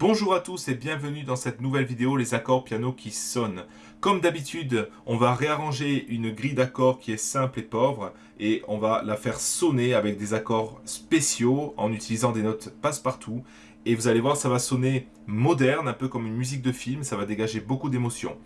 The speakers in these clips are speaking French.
Bonjour à tous et bienvenue dans cette nouvelle vidéo, les accords piano qui sonnent. Comme d'habitude, on va réarranger une grille d'accords qui est simple et pauvre et on va la faire sonner avec des accords spéciaux en utilisant des notes passe-partout. Et vous allez voir, ça va sonner moderne, un peu comme une musique de film, ça va dégager beaucoup d'émotions.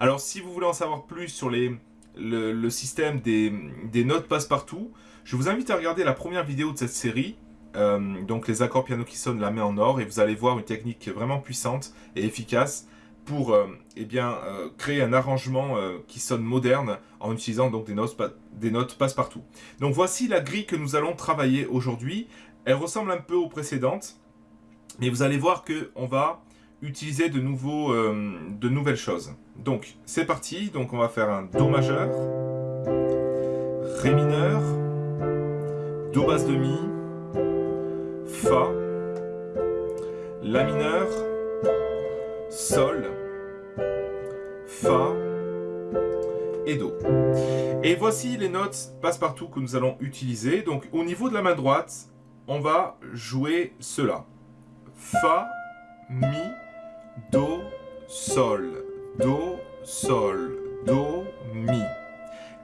Alors si vous voulez en savoir plus sur le, système des, des notes passe-partout, je vous invite à regarder la première vidéo de cette série euh, donc les accords piano qui sonnent la main en or et vous allez voir une technique vraiment puissante et efficace pour euh, eh bien, euh, créer un arrangement qui sonne moderne en utilisant donc des notes, des notes passe-partout. Donc voici la grille que nous allons travailler aujourd'hui. Elle ressemble un peu aux précédentes, mais vous allez voir qu'on va utiliser de, de nouvelles choses. Donc c'est parti, donc on va faire un Do majeur, Ré mineur, Do basse demi, Fa, La mineur, Sol, Fa et Do. Et voici les notes passe-partout que nous allons utiliser. Donc au niveau de la main droite, on va jouer cela. Fa, Mi, Do, Sol, Do, Sol, Do, Mi.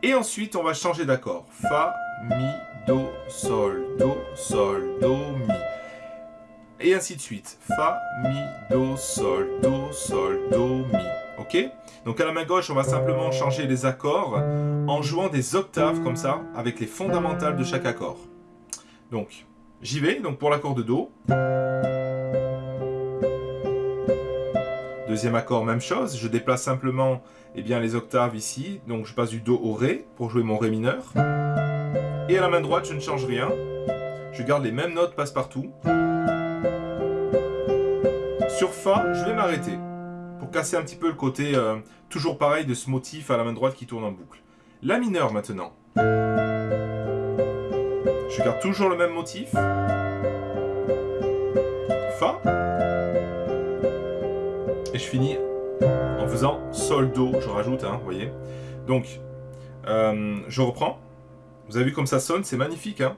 Et ensuite, on va changer d'accord. Fa, Mi, Do, Sol, Do, Sol, Do, Mi. Et ainsi de suite. Fa, Mi, Do, Sol, Do, Sol, Do, Mi. Ok? Donc à la main gauche, on va simplement changer les accords en jouant des octaves comme ça, avec les fondamentales de chaque accord. Donc, j'y vais. Donc pour l'accord de Do. Deuxième accord, même chose. Je déplace simplement eh bien, les octaves ici. Donc je passe du Do au Ré pour jouer mon Ré mineur. Et à la main droite, je ne change rien. Je garde les mêmes notes passe-partout. Sur Fa, je vais m'arrêter. Pour casser un petit peu le côté euh, toujours pareil de ce motif à la main droite qui tourne en boucle. La mineure maintenant. Je garde toujours le même motif. Fa. Et je finis en faisant Sol, Do, je rajoute, hein, vous voyez. Donc, euh, je reprends. Vous avez vu comme ça sonne, c'est magnifique. Hein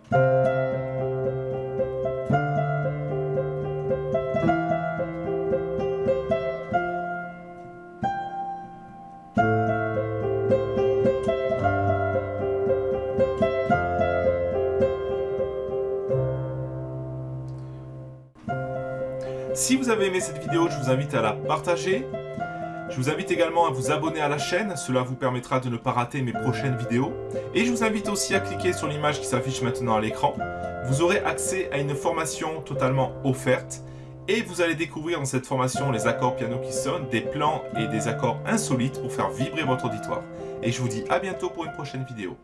si vous avez aimé cette vidéo, je vous invite à la partager, je vous invite également à vous abonner à la chaîne, cela vous permettra de ne pas rater mes prochaines vidéos. Et je vous invite aussi à cliquer sur l'image qui s'affiche maintenant à l'écran. Vous aurez accès à une formation totalement offerte. Et vous allez découvrir dans cette formation les accords piano qui sonnent, des plans et des accords insolites pour faire vibrer votre auditoire. Et je vous dis à bientôt pour une prochaine vidéo.